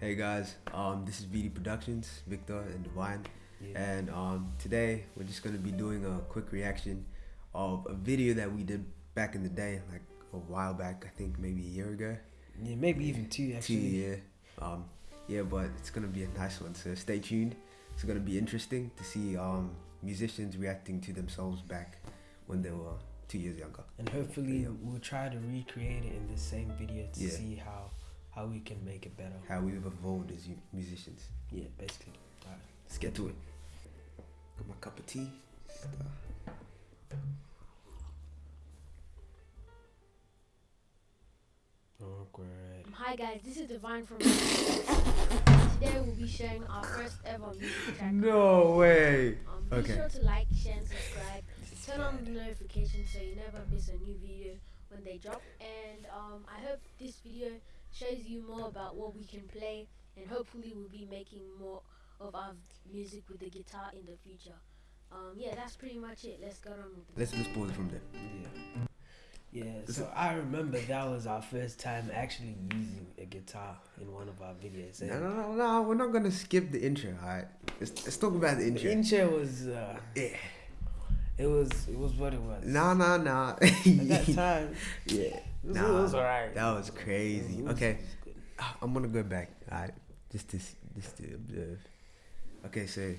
Hey guys, um, this is VD Productions, Victor and Divine, Yeah. and um, today we're just gonna be doing a quick reaction of a video that we did back in the day, like a while back, I think maybe a year ago. Yeah, maybe even two Two actually. yeah, um, yeah, but it's gonna be a nice one. So stay tuned. It's gonna be interesting to see um, musicians reacting to themselves back when they were two years younger. And hopefully Yeah. we'll try to recreate it in the same video to Yeah. see how how we can make it better. How we've evolved as musicians. Yeah, basically. Alright. Let's get to it. Got my cup of tea. Awkward. Hi guys, this is Divine from. Today we'll be sharing our first ever music track. No way. Um, be Okay. sure to like, share, and subscribe. Turn on the notifications so you never miss a new video when they drop. And um, I hope this video shows you more about what we can play, and hopefully we'll be making more of our music with the guitar in the future. Um, yeah, that's pretty much it. Let's go on with the. Let's just pause it from there. Yeah. Yeah, so I remember that was our first time actually using a guitar in one of our videos. No, no, no, no. We're not gonna skip the intro. All right. Let's, let's talk about the intro. The intro. intro was uh, yeah. It was it was what it was. No, no, no. At that time, yeah. it was, Nah, was alright. That was crazy. Was- Okay. was. Ah, I'm gonna go back. All right. Just to just to observe. Okay, so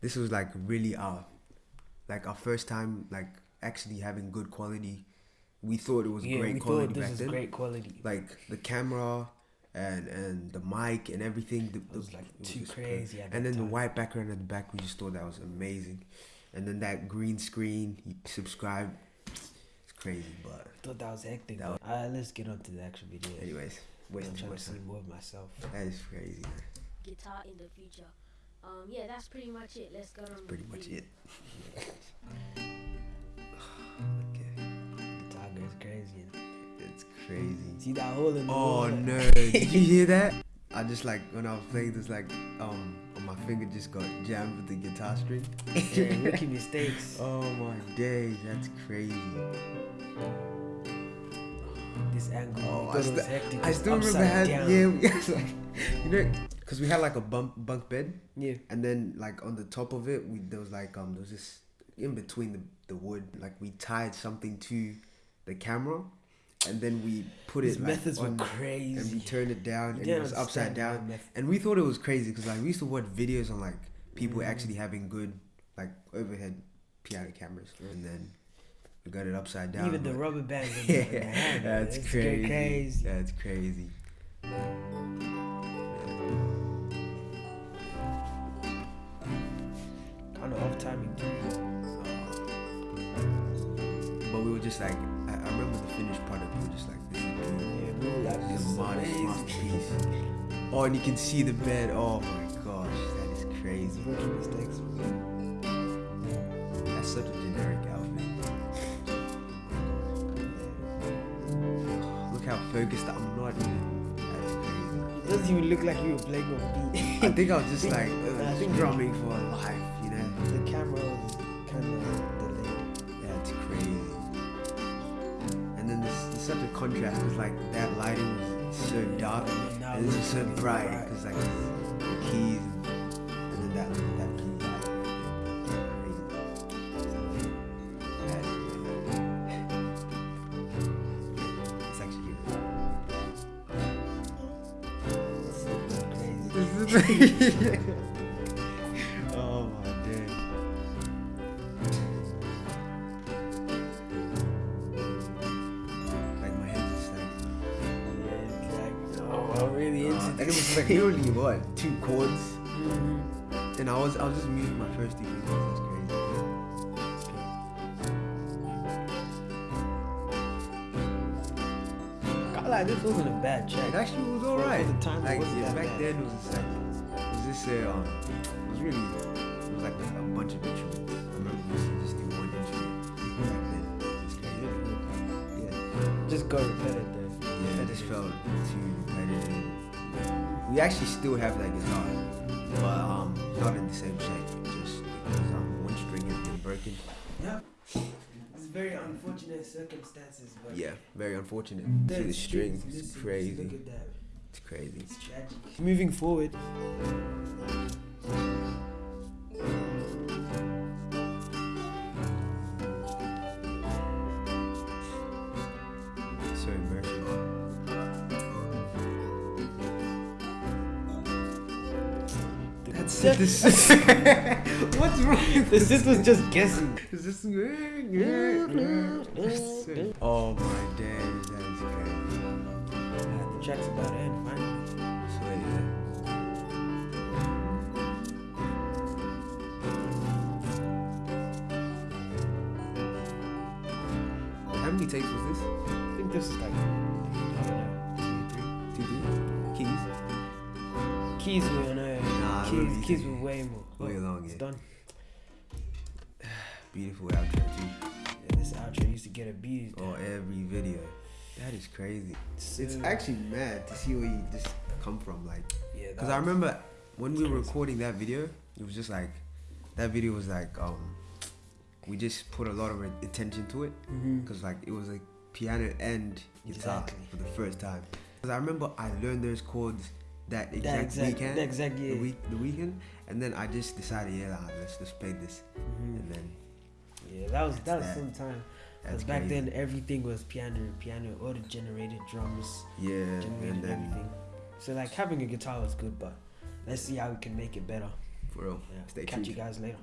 this was like really our like our first time like actually having good quality. We thought it was yeah, great we quality thought this back great quality. Like the camera and and the mic and everything. The, It was like it was too crazy. And then the white background at the back, we just thought that was amazing. And then that green screen, you subscribe. It's crazy, but thought that was hectic. That but- Alright, let's get on to the actual video. anyways, I'm trying my to see more of myself. That is crazy. Guitar in the future. Um, yeah, that's pretty much it. Let's go on. Pretty much it. okay, Guitar goes crazy. it's crazy. See that hole in the Oh wall? no! Did you hear that? I just like when I was playing this, like um, my finger just got jammed with the guitar string. yeah, rookie mistakes. Oh my days, that's crazy. This angle. Oh, I st- hectic. I still remember had down. yeah, we had like you know, cause we had like a bunk bunk bed, Yeah. and then like on the top of it, we there was like um there was this in between the the wood, like we tied something to the camera, and then we put His it like, methods were crazy. and we turned it down, You and it was upside down, and we thought it was crazy because like we used to watch videos on like people Mhm. actually having good like overhead piano cameras, and then we got it upside down. Even the rubber bands. the- yeah, hand, that's it's crazy. crazy. That's crazy. Kind of off timing. But we were just like, finished product. Were just like, this. Yeah, like, masterpiece. Oh, and you can see the bed. Oh my gosh, that is crazy. Mistakes. That's such a generic outfit. Look how focused I'm not even. That is crazy. It doesn't even look like you were playing on beat. I think I was just like I uh, think- drumming for life, you know. the camera was kind of And then there's, there's such a contrast because like that lighting was so dark And this is so bright because like the keys and, then that that blue light. Crazy. It's actually Crazy. This is oh I'm really into Uh, it was like literally what two chords, Mhm. and I was I was just muting my first fingers. That's crazy. I like this wasn't a bad check. It actually was alright. the time, it like wasn't yeah, back bad. then it was like it was just uh, um it was really it was like a, bunch of instruments. I remember just do one instrument back then. It's crazy. Yeah, Just go repetitive. Yeah, it just felt too repetitive. We actually still have that guitar, but um not in the same shape. Just because um one string has been broken. Yeah. It's very unfortunate circumstances, but Yeah, very unfortunate. See the strings, strings, it's crazy. Look at that. It's crazy. It's tragic. Moving forward, That's This- What's wrong? with the sis was just guessing. Is this? oh my days, that is crazy. Ah, the track's about to end finally. So yeah. How many takes was this? I think this is like I don't know, Keys. keys were Nah, I keys remember keys you were way more. Way Oh, long, It's yeah. done. Beautiful outro too. Yeah, this outro used to get abused. on every video. That is crazy. So- It's actually mad to see where you just come from, like. yeah. Because I remember when we were recording that video, it was just like, that video was like, um, we just put a lot of attention to it. Because like it was like piano and guitar Exactly. for the first time. Because I remember I learned those chords that exact, that exact weekend. that exact year. The week, the weekend, and then I just decided, yeah, nah, let's just play this, Mhm. and then Yeah, that was that was that. some time. Because back crazy. then everything was piano, piano, auto generated drums, yeah, generated and then everything. So like having a guitar was good, but let's see how we can make it better. for real, Yeah. Stay Catch tuned. you guys later.